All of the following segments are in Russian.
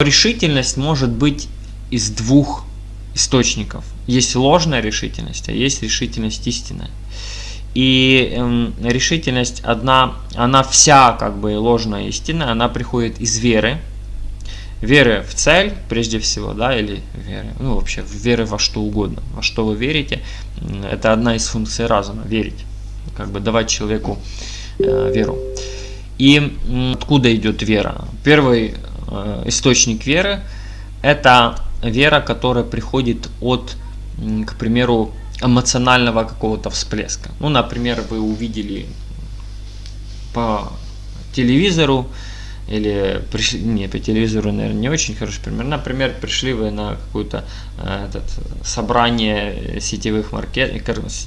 Решительность может быть из двух источников. Есть ложная решительность, а есть решительность истинная. И э, решительность одна, она вся как бы ложная истинная, она приходит из веры. Веры в цель, прежде всего, да, или веры, ну вообще веры во что угодно, во что вы верите. Это одна из функций разума, верить, как бы давать человеку э, веру. И откуда идет вера? Первый источник веры – это вера, которая приходит от, к примеру, эмоционального какого-то всплеска. Ну, например, вы увидели по телевизору, или пришли, не, по телевизору, наверное, не очень хороший пример. Например, пришли вы на какое-то э, собрание сетевых маркет,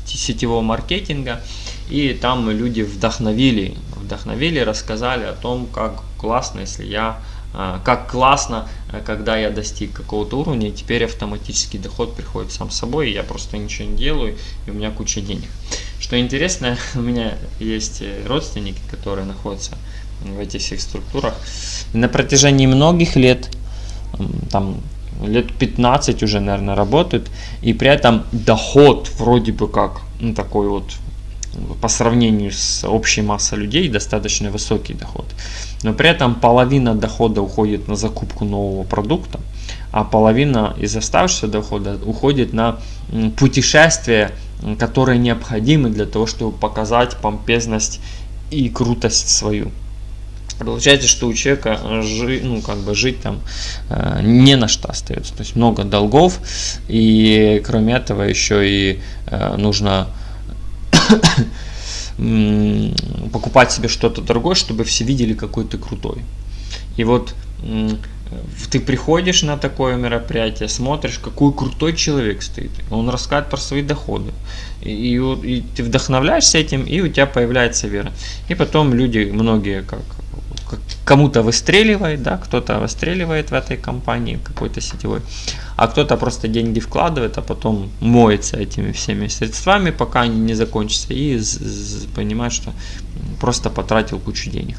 сетевого маркетинга, и там люди вдохновили, вдохновили, рассказали о том, как классно, если я а, как классно, э, когда я достиг какого-то уровня, и теперь автоматический доход приходит сам собой, и я просто ничего не делаю, и у меня куча денег. Что интересно, у меня есть э, родственники, которые находятся в этих всех структурах. на протяжении многих лет, там лет 15 уже, наверное, работают, и при этом доход вроде бы как ну, такой вот по сравнению с общей массой людей достаточно высокий доход. Но при этом половина дохода уходит на закупку нового продукта, а половина из оставшегося дохода уходит на путешествия, которые необходимы для того, чтобы показать помпезность и крутость свою. Получается, что у человека жи, ну, как бы жить там э, не на что остается. То есть много долгов, и кроме этого еще и э, нужно покупать себе что-то дорогое, чтобы все видели, какой ты крутой. И вот ты приходишь на такое мероприятие, смотришь, какой крутой человек стоит. Он рассказывает про свои доходы. И, и, и ты вдохновляешься этим, и у тебя появляется вера. И потом люди, многие, как кому-то выстреливает, да, кто-то выстреливает в этой компании какой-то сетевой, а кто-то просто деньги вкладывает, а потом моется этими всеми средствами, пока они не закончатся, и понимает, что просто потратил кучу денег.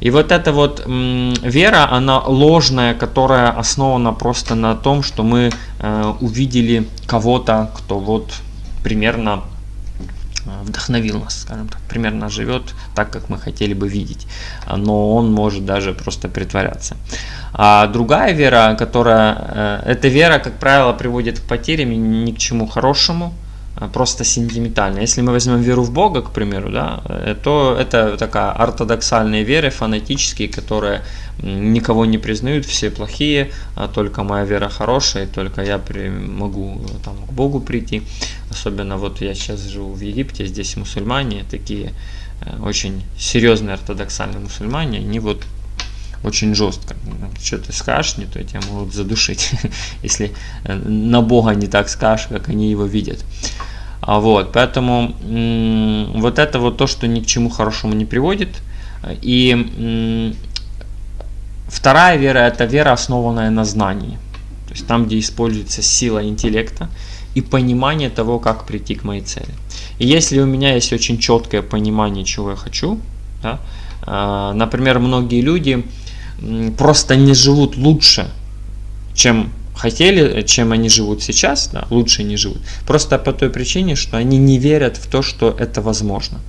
И вот эта вот вера, она ложная, которая основана просто на том, что мы э, увидели кого-то, кто вот примерно вдохновил нас, скажем так, примерно живет так, как мы хотели бы видеть, но он может даже просто притворяться. А другая вера, которая, э, эта вера, как правило, приводит к потерям ни к чему хорошему, просто сентиментально. Если мы возьмем веру в Бога, к примеру, да, э, то это такая ортодоксальная вера, фанатические, которые никого не признают, все плохие, а только моя вера хорошая, только я при, могу там, к Богу прийти. Особенно вот я сейчас живу в Египте, здесь мусульмане такие э, очень серьезные ортодоксальные мусульмане, они вот очень жестко. Что ты скажешь не то, тебя могут задушить, если э, на Бога не так скажешь, как они его видят. А вот, поэтому вот это вот то, что ни к чему хорошему не приводит. И вторая вера – это вера, основанная на знании. То есть там, где используется сила интеллекта и понимание того, как прийти к моей цели. И если у меня есть очень четкое понимание, чего я хочу, да, а, например, многие люди просто не живут лучше, чем хотели, чем они живут сейчас, да, лучше не живут. Просто по той причине, что они не верят в то, что это возможно.